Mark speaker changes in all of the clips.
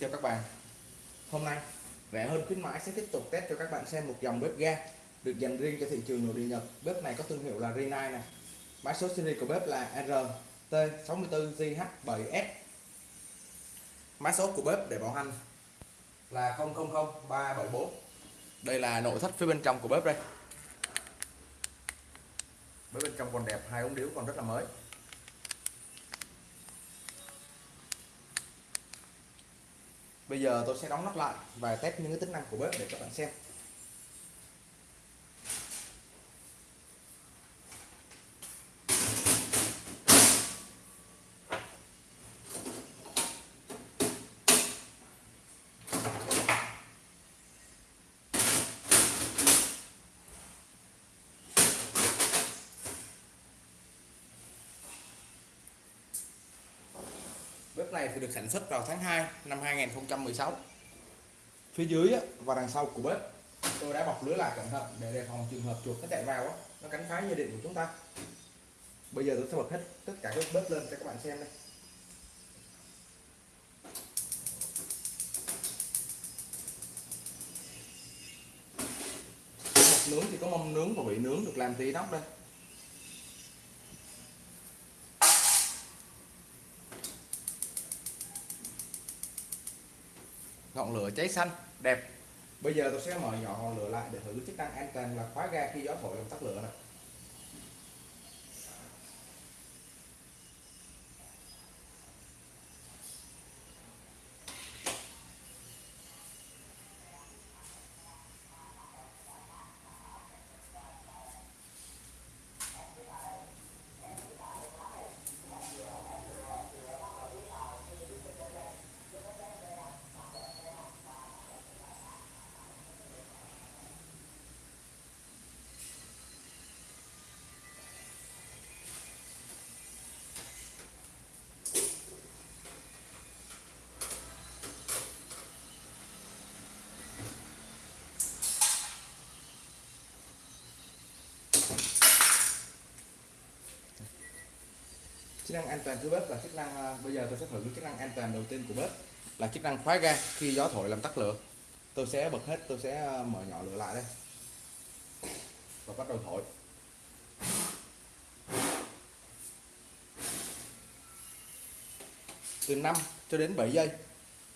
Speaker 1: cho các bạn. Hôm nay rẻ hơn khuyến mãi sẽ tiếp tục test cho các bạn xem một dòng bếp ga được dành riêng cho thị trường nội địa Nhật. Bếp này có thương hiệu là Rinnai này mã số series của bếp là RT64JH7S mã số của bếp để bảo hành là 000374 đây là nội thất phía bên trong của bếp đây. Bếp bên trong còn đẹp, hai ống điếu còn rất là mới. Bây giờ tôi sẽ đóng nắp lại và test những cái tính năng của bếp để các bạn xem. Này thì được sản xuất vào tháng 2 năm 2016 Phía dưới và đằng sau của bếp, tôi đã bọc lưới lại cẩn thận để đề phòng trường hợp chuột nó chạy vào nó cắn phá dây điện của chúng ta. Bây giờ tôi sẽ bật hết tất cả các bếp lên cho các bạn xem đây. Nướng thì có mâm nướng và vị nướng được làm tí nóc đây. Ngọn lửa cháy xanh, đẹp. Bây giờ tôi sẽ mở nhỏ ngọn lửa lại để thử chức năng an toàn và khóa ga khi gió thổi làm tắt lửa này chức năng an toàn của bếp là chức năng à, bây giờ tôi sẽ thử chức năng an toàn đầu tiên của bếp là chức năng khóa ga. Khi gió thổi làm tắt lửa, tôi sẽ bật hết, tôi sẽ à, mở nhỏ lửa lại đây. Và bắt đầu thổi. Từ 5 cho đến 7 giây,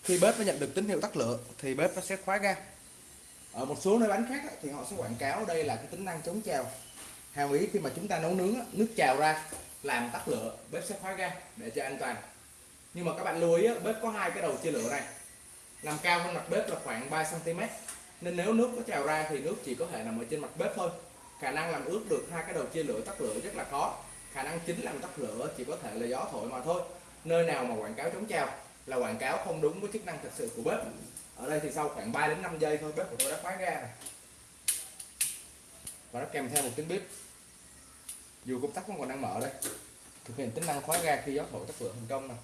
Speaker 1: khi bếp nó nhận được tín hiệu tắt lửa thì bếp nó sẽ khóa ga. Ở một số nơi bán khác thì họ sẽ quảng cáo đây là cái tính năng chống trào hàm ý khi mà chúng ta nấu nướng nước trào ra, làm tắt lửa, bếp sẽ khóa ga để cho an toàn. Nhưng mà các bạn lưu ý bếp có hai cái đầu chia lửa này. Nằm cao hơn mặt bếp là khoảng 3 cm nên nếu nước có trào ra thì nước chỉ có thể nằm ở trên mặt bếp thôi. Khả năng làm ướt được hai cái đầu chia lửa tắt lửa rất là khó. Khả năng chính làm tắt lửa chỉ có thể là gió thổi mà thôi. Nơi nào mà quảng cáo chống trào là quảng cáo không đúng với chức năng thực sự của bếp. Ở đây thì sau khoảng 3 đến 5 giây thôi, bếp của tôi đã khóa ga này và nó kèm theo một tiếng bếp dù công tắc vẫn còn đang mở đây. Thực hiện tính năng khóa ga khi gió thổi tắt lửa thành công này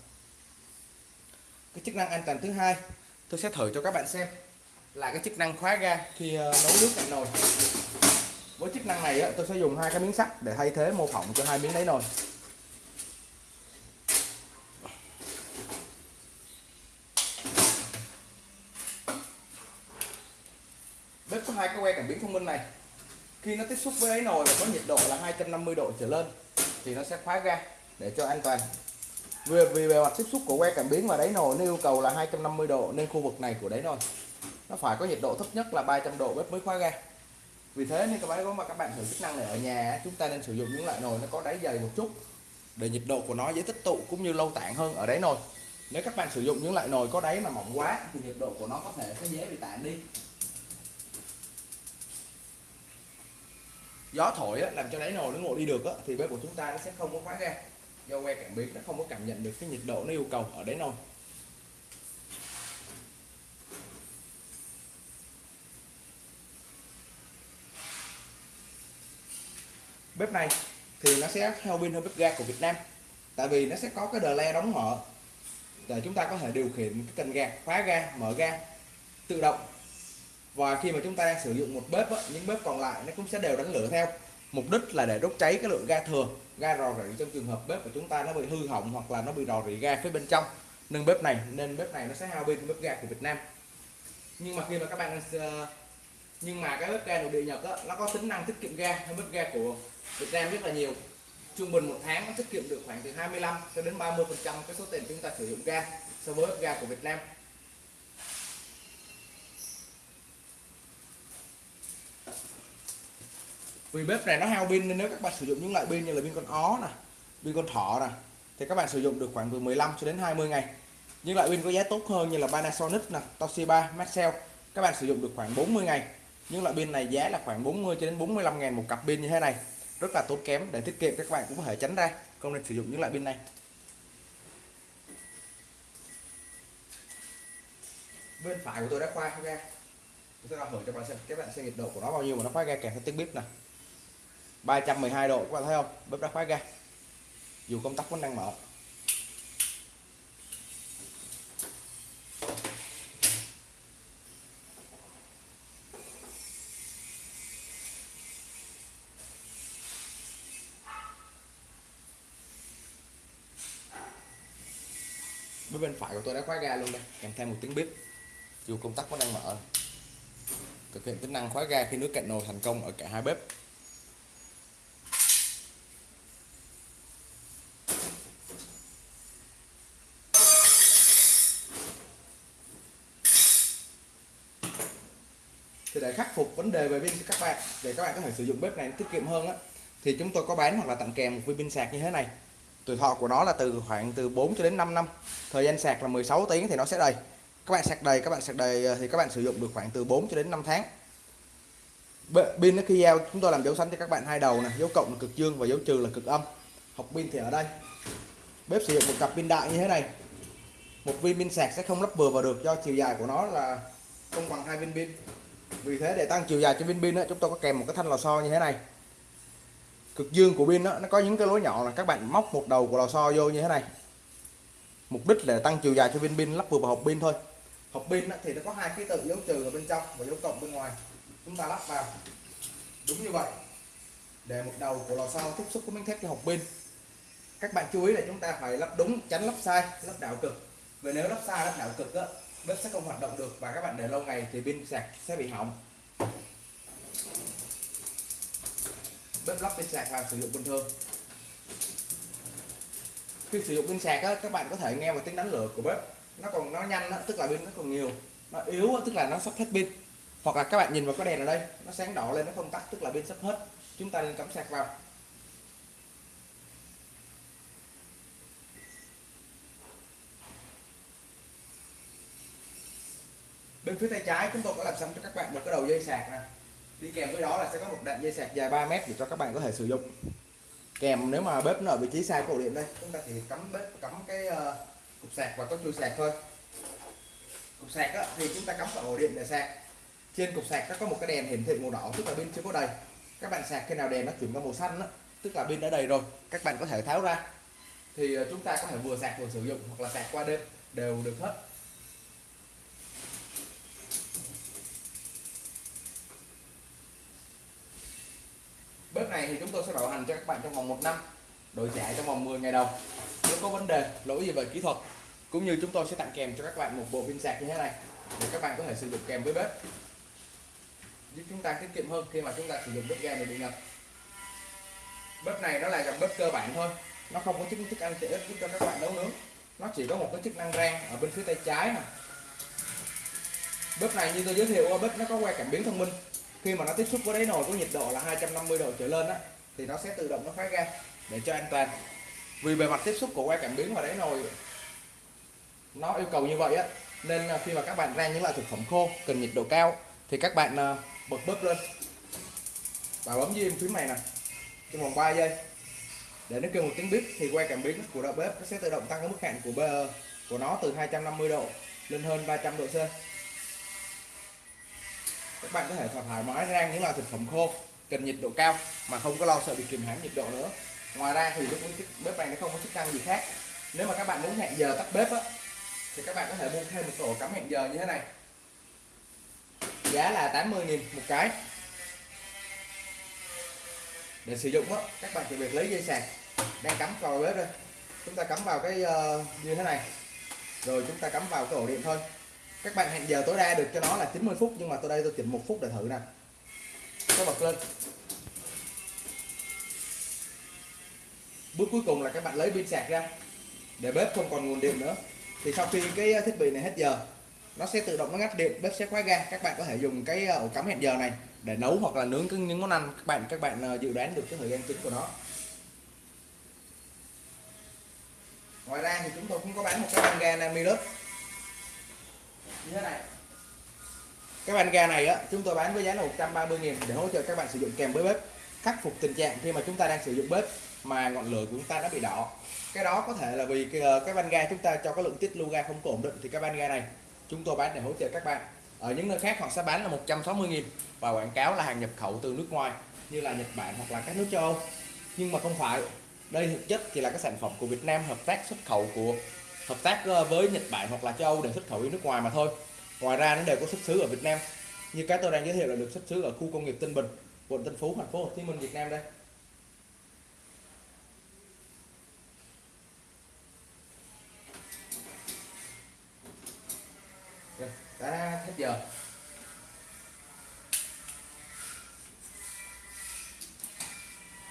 Speaker 1: cái chức năng an toàn thứ hai, tôi sẽ thử cho các bạn xem là cái chức năng khóa ga khi ờ, nấu nước cạnh nồi. Với chức năng này tôi sẽ dùng hai cái miếng sắt để thay thế mô phỏng cho hai miếng đáy nồi. Bếp có hai cái que cảm biến thông minh này khi nó tiếp xúc với đáy nồi và có nhiệt độ là 250 độ trở lên thì nó sẽ khóa ga để cho an toàn. Vì, vì bề mặt tiếp xúc của que cảm biến và đáy nồi nó yêu cầu là 250 độ nên khu vực này của đáy nồi nó phải có nhiệt độ thấp nhất là 300 độ bếp mới khóa ga. Vì thế nên các bạn có mà các bạn thử chức năng này ở nhà chúng ta nên sử dụng những loại nồi nó có đáy dày một chút để nhiệt độ của nó dễ tích tụ cũng như lâu tản hơn ở đáy nồi. Nếu các bạn sử dụng những loại nồi có đáy mà mỏng quá thì nhiệt độ của nó có thể sẽ dễ bị tản đi. Gió thổi á, làm cho đáy nồi nó ngồi đi được á, thì bếp của chúng ta nó sẽ không có khóa ga. Do que cảm biến nó không có cảm nhận được cái nhiệt độ nó yêu cầu ở đáy nồi. Bếp này thì nó sẽ heo pin hơn bếp ga của Việt Nam tại vì nó sẽ có cái đờ le đóng mở. Để chúng ta có thể điều khiển cái cần gạt khóa ga mở ga tự động và khi mà chúng ta đang sử dụng một bếp á, những bếp còn lại nó cũng sẽ đều đánh lửa theo. Mục đích là để đốt cháy cái lượng ga thừa ga rò rỉ trong trường hợp bếp của chúng ta nó bị hư hỏng hoặc là nó bị rò rỉ ga phía bên trong. Nâng bếp này nên bếp này nó sẽ hao pin hơn bếp ga của Việt Nam. Nhưng mà khi mà các bạn ờ, nhưng mà cái bếp ga nội địa Nhật á, nó có tính năng tiết kiệm ga hơn bếp ga của Việt Nam rất là nhiều. Trung bình một tháng nó tiết kiệm được khoảng từ 25 cho đến 30 phần trăm cái số tiền chúng ta sử dụng ga so với bếp ga của Việt Nam. Vì bếp này nó hao pin nên nếu các bạn sử dụng những loại pin như là pin con ó nè pin con thỏ nè thì các bạn sử dụng được khoảng từ 15 cho đến 20 ngày. Những loại pin có giá tốt hơn như là Panasonic nè Toshiba, Maxell, các bạn sử dụng được khoảng 40 ngày. Những loại pin này giá là khoảng 40 cho đến 45 ngàn một cặp pin như thế này. Rất là tốn kém, để tiết kiệm các bạn cũng có thể tránh ra, không nên sử dụng những loại pin này. Bên phải của tôi đã khoa ra. Tôi sẽ thử cho bạn xem, các bạn xem nhiệt độ của nó bao nhiêu mà nó khoai ra kèm theo tiếng bếp nè. 312 độ, các bạn thấy không? Bếp đã khóa ga dù công tắc vẫn đang mở. Bếp bên phải của tôi đã khóa ga luôn đây. Kèm theo một tiếng bếp. Dù công tắc vẫn đang mở. Thực hiện tính năng khóa ga khi nước cạn nồi thành công ở cả hai bếp. Thì để khắc phục vấn đề về pin cho các bạn, để các bạn có thể sử dụng bếp này tiết kiệm hơn á. Thì chúng tôi có bán hoặc là tặng kèm một viên pin sạc như thế này. Tuổi thọ của nó là từ khoảng từ 4 cho đến 5 năm. Thời gian sạc là 16 tiếng thì nó sẽ đầy. Các bạn sạc đầy, các bạn sạc đầy ờ, thì các bạn sử dụng được khoảng từ 4 cho đến 5 tháng. Pin nó khi giao chúng tôi làm dấu xanh cho các bạn hai đầu này dấu cộng là cực dương và dấu trừ là cực âm. Học pin thì ở đây. Bếp sử dụng một cặp pin đại như thế này. Một viên pin sạc sẽ không lắp vừa vào được do chiều dài của nó là không bằng hai viên pin vì thế để tăng chiều dài cho viên pin đó, chúng tôi có kèm một cái thanh lò xo như thế này. Cực dương của pin đó, nó có những cái lỗ nhỏ là các bạn móc một đầu của lò xo vô như thế này. Mục đích là tăng chiều dài cho viên pin lắp vừa vào hộp pin thôi. Hộp pin thì nó có hai ký tự dấu trừ ở bên trong và dấu cộng bên ngoài. Chúng ta lắp vào. Đúng như vậy để một đầu của lò xo tiếp xúc với miếng thép cho hộp pin. Các bạn chú ý là chúng ta phải lắp đúng tránh lắp sai lắp đảo cực. Vì nếu lắp sai lắp đảo cực đó, bếp sẽ không hoạt động được và các bạn để lâu ngày thì pin sạc sẽ bị hỏng. Bếp lắp pin sạc và sử dụng bình thường. Khi sử dụng pin sạc á, các bạn có thể nghe một tiếng đánh lửa của bếp. Nó còn nó nhanh á, tức là pin nó còn nhiều. Nó yếu á, tức là nó sắp hết pin. Hoặc là các bạn nhìn vào cái đèn ở đây nó sáng đỏ lên nó không tắt tức là pin sắp hết. Chúng ta nên cắm sạc vào. Bên phía tay trái chúng tôi có làm xong cho các bạn một cái đầu dây sạc nè. Đi kèm với đó là sẽ có một đoạn dây sạc dài 3 mét để cho các bạn có thể sử dụng. Kèm nếu mà bếp nó ở vị trí sai cổ điện đây chúng ta chỉ cắm bếp cắm cái uh, cục sạc và có chui sạc thôi. Cục sạc á, thì chúng ta cắm vào ổ điện để sạc. Trên cục sạc nó có một cái đèn hiển thị màu đỏ tức là pin chưa có đầy. Các bạn sạc khi nào đèn nó chuyển qua màu xanh đó, tức là pin đã đầy rồi các bạn có thể tháo ra. Thì ờ, chúng ta có thể vừa sạc vừa sử dụng hoặc là sạc qua đêm đều được hết. Bếp này thì chúng tôi sẽ bảo hành cho các bạn trong vòng một năm, đổi trả trong vòng 10 ngày đầu. Nếu có vấn đề, lỗi gì về kỹ thuật, cũng như chúng tôi sẽ tặng kèm cho các bạn một bộ pin sạc như thế này, để các bạn có thể sử dụng kèm với bếp. Giúp chúng ta tiết kiệm hơn khi mà chúng ta sử dụng bếp ga này bị ngập. Bếp này nó là dòng bếp cơ bản thôi, nó không có chức chức ăn tiện ích giúp cho các bạn nấu nướng. Nó chỉ có một cái chức năng rang ở bên phía tay trái nè. Bếp này như tôi giới thiệu, bếp nó có que cảm biến thông minh khi mà nó tiếp xúc với đáy nồi có nhiệt độ là 250 độ trở lên á, thì nó sẽ tự động nó phát ra để cho an toàn. Vì bề mặt tiếp xúc của que cảm biến và đáy nồi nó yêu cầu như vậy á, nên à, khi mà các bạn rang những loại thực phẩm khô cần nhiệt độ cao thì các bạn à, bật bếp lên. Và bấm diêm phím này nè trong vòng 3 giây. Để nó kêu một tiếng bếp thì que cảm biến của đầu bếp nó sẽ tự động tăng cái mức hạn của bơ của nó từ 250 độ lên hơn 300 độ C các bạn có thể thoải mái rang những loại thực phẩm khô cần nhiệt độ cao mà không có lo sợ bị kìm hãm nhiệt độ nữa. Ngoài ra thì lúc bếp này nó không có chức năng gì khác. Nếu mà các bạn muốn hẹn giờ tắt bếp á thì các bạn có thể mua thêm một tổ cắm hẹn giờ như thế này. Giá là 80.000 một cái. Để sử dụng á các bạn chỉ việc lấy dây sạc đang cắm vào bếp đây chúng ta cắm vào cái uh, như thế này. Rồi chúng ta cắm vào cái ổ điện thôi các bạn hẹn giờ tối đa được cho nó là 90 phút, nhưng mà tôi đây tôi chỉnh một phút để thử nè. Tôi bật lên. Bước cuối cùng là các bạn lấy pin sạc ra, để bếp không còn nguồn điện nữa. Thì sau khi cái thiết bị này hết giờ, nó sẽ tự động nó ngắt điện, bếp sẽ khóa ga. Các bạn có thể dùng cái ờ, ổ cắm hẹn giờ này để nấu hoặc là nướng những món ăn các bạn các bạn ờ, dự đoán được cái thời gian chính của nó. Ngoài ra thì chúng tôi cũng có bán một cái van ga Namilus như thế này. Cái van ga này á chúng tôi bán với giá là 130 000 để hỗ trợ các bạn sử dụng kèm với bếp khắc phục tình trạng khi mà chúng ta đang sử dụng bếp mà ngọn lửa của chúng ta đã bị đỏ. Cái đó có thể là vì cái, ờ, cái van ga chúng ta cho cái lượng tiết lưu ga không có ổn định thì cái van ga này chúng tôi bán để hỗ trợ các bạn. Ở những nơi khác họ sẽ bán là 160 000 và quảng cáo là hàng nhập khẩu từ nước ngoài như là Nhật Bản hoặc là các nước châu Âu. Nhưng mà không phải đây thực chất thì là cái sản phẩm của Việt Nam hợp tác xuất khẩu của hợp tác ờ, với Nhật Bản hoặc là châu Âu để xuất khẩu đi nước ngoài mà thôi. Ngoài ra nó đều có xuất xứ ở Việt Nam. Như cái tôi đang giới thiệu là được xuất xứ ở khu công nghiệp Tân Bình, quận Tân Phú, thành phố Hồ Chí Minh, Việt Nam đây. Dạ, đã hết giờ.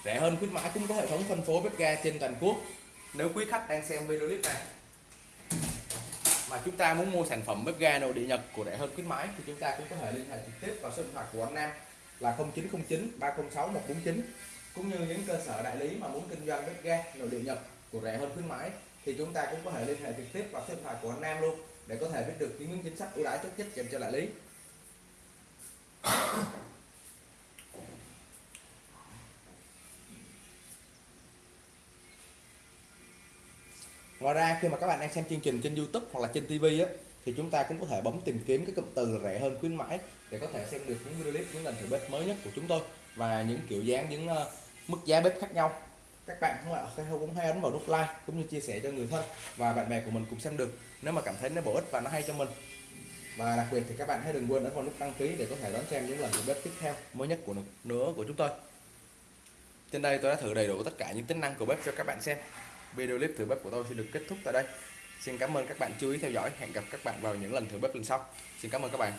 Speaker 1: Rẻ hơn khuyến mãi cũng có hệ thống phân phối bếp ga trên toàn quốc. Nếu quý khách đang xem video clip này mà chúng ta muốn mua sản phẩm bếp ga nội địa Nhật của rẻ hơn khuyến mãi thì chúng ta cũng có thể liên hệ trực tiếp vào số điện thoại của anh Nam là 0909 306 149 cũng như những cơ sở đại lý mà muốn kinh doanh bếp ga nội địa Nhật của rẻ hơn khuyến mãi thì chúng ta cũng có thể liên hệ trực tiếp vào số điện thoại của anh Nam luôn để có thể biết được những chính sách ưu đãi tốt nhất dành cho đại lý. Ngoài ra khi mà các bạn đang xem chương trình trên YouTube hoặc là trên TV á thì chúng ta cũng có thể bấm tìm kiếm cái cụm từ rẻ hơn khuyến mãi để có thể xem được những video clip những lần thử bếp mới nhất của chúng tôi và những kiểu dáng những uh, mức giá bếp khác nhau. Các bạn cũng, cũng hãy ấn vào nút like cũng như chia sẻ cho người thân và bạn bè của mình cũng xem được nếu mà cảm thấy nó bổ ích và nó hay cho mình. Và đặc biệt thì các bạn hãy đừng quên ấn vào nút đăng ký để có thể đón xem những lần thử bếp tiếp theo mới nhất của nữa của chúng tôi. Trên đây tôi đã thử đầy đủ tất cả những tính năng của bếp cho các bạn xem video clip thử bếp của tôi sẽ được kết thúc tại đây. Xin cảm ơn các bạn chú ý theo dõi. Hẹn gặp các bạn vào những lần thử bếp lần sau. Xin cảm ơn các bạn.